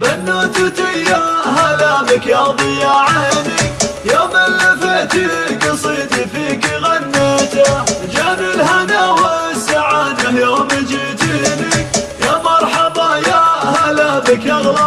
بنوتتي يا هلا بك يا ضيا عيني. يوم لفيت قصيدي فيك غنيته. جان الهنا والسعادة يوم جيتيني. يا مرحبا يا هلا بك اغلى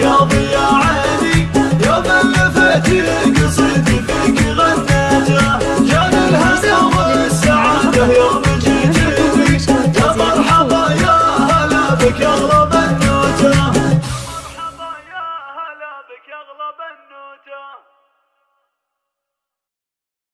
يا ضيا عيني يوم اللي